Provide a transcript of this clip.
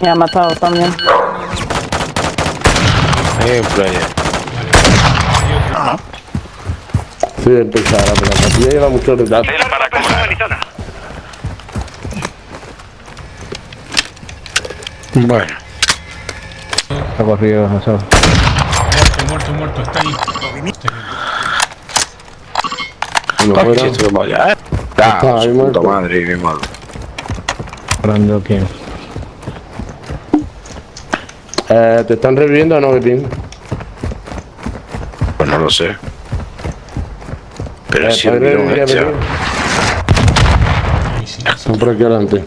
Me ha matado también. Hay un player. Sí, empezar a pero aquí lleva mucho retraso. Cel para cobrar. Bueno. Ha corrido, no sé. Muerto, muerto, muerto. Está ahí. Uno Coche, fuera. esto como ya, ¿eh? Ah, Está ahí muerto. puta madre, malo. Hablando que. Eh, ¿Te están reviviendo o no, Betín? Pues no lo sé. Pero Eh, si el ¿puedes virus revivir a hecha. Betín? Ahí sí. Están por aquí adelante.